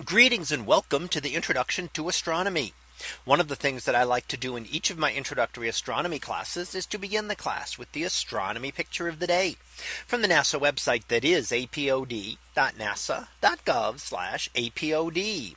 Greetings and welcome to the introduction to astronomy. One of the things that I like to do in each of my introductory astronomy classes is to begin the class with the astronomy picture of the day from the NASA website that is apod.nasa.gov apod.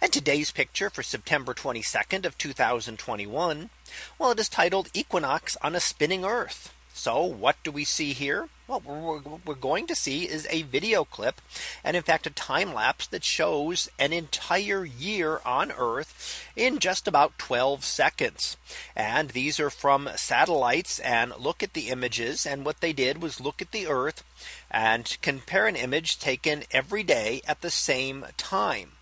And today's picture for September 22nd of 2021. Well, it is titled Equinox on a spinning Earth. So what do we see here? Well, what we're going to see is a video clip and in fact a time lapse that shows an entire year on Earth in just about 12 seconds. And these are from satellites and look at the images and what they did was look at the Earth and compare an image taken every day at the same time.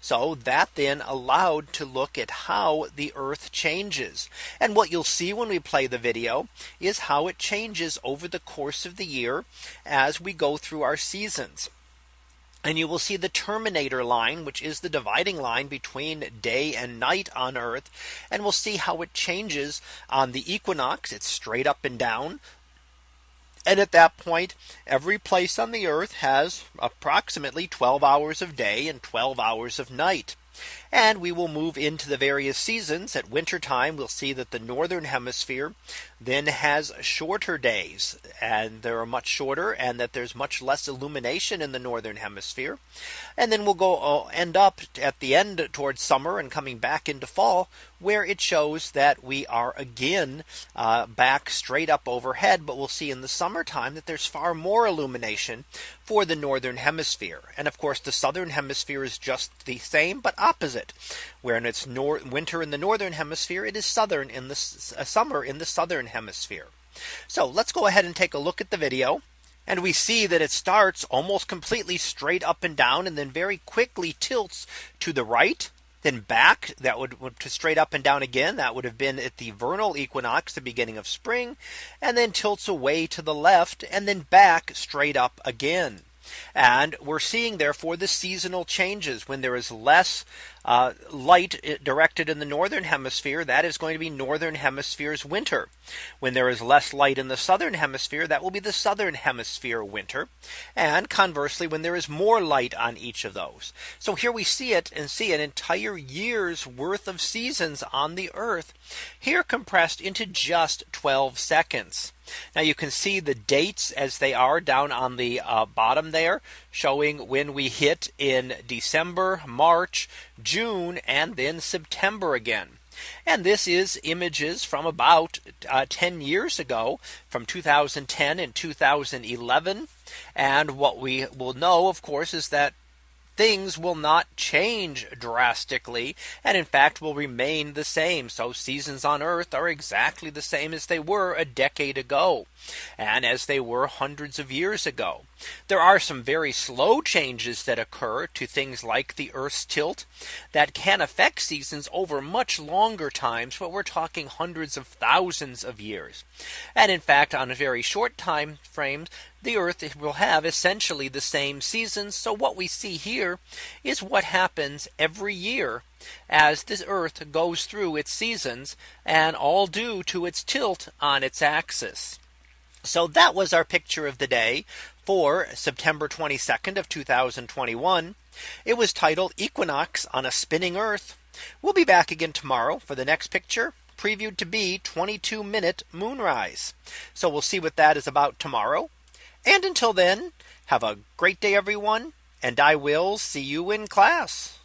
So that then allowed to look at how the Earth changes. And what you'll see when we play the video is how it changes over the course of the year as we go through our seasons. And you will see the terminator line, which is the dividing line between day and night on Earth. And we'll see how it changes on the equinox. It's straight up and down. And at that point, every place on the earth has approximately 12 hours of day and 12 hours of night. And we will move into the various seasons at winter time. We'll see that the northern hemisphere then has shorter days and they're much shorter and that there's much less illumination in the northern hemisphere. And then we'll go uh, end up at the end towards summer and coming back into fall where it shows that we are again uh, back straight up overhead. But we'll see in the summertime that there's far more illumination for the northern hemisphere. And of course, the southern hemisphere is just the same, but opposite where in its winter in the northern hemisphere, it is southern in the uh, summer in the southern hemisphere. So let's go ahead and take a look at the video. And we see that it starts almost completely straight up and down and then very quickly tilts to the right then back that would, to straight up and down again that would have been at the vernal equinox the beginning of spring and then tilts away to the left and then back straight up again. And we're seeing therefore the seasonal changes. When there is less uh, light uh, directed in the northern hemisphere that is going to be northern hemisphere's winter. When there is less light in the southern hemisphere that will be the southern hemisphere winter. And conversely when there is more light on each of those. So here we see it and see an entire year's worth of seasons on the earth here compressed into just 12 seconds now you can see the dates as they are down on the uh, bottom there showing when we hit in December, March, June, and then September again. And this is images from about uh, 10 years ago from 2010 and 2011. And what we will know, of course, is that things will not change drastically and in fact will remain the same. So seasons on Earth are exactly the same as they were a decade ago and as they were hundreds of years ago. There are some very slow changes that occur to things like the Earth's tilt that can affect seasons over much longer times. But we're talking hundreds of thousands of years. And in fact, on a very short time frame, the Earth will have essentially the same seasons. So what we see here is what happens every year as this Earth goes through its seasons and all due to its tilt on its axis. So that was our picture of the day for September 22nd of 2021. It was titled Equinox on a spinning Earth. We'll be back again tomorrow for the next picture previewed to be 22 minute moonrise. So we'll see what that is about tomorrow. And until then, have a great day, everyone. And I will see you in class.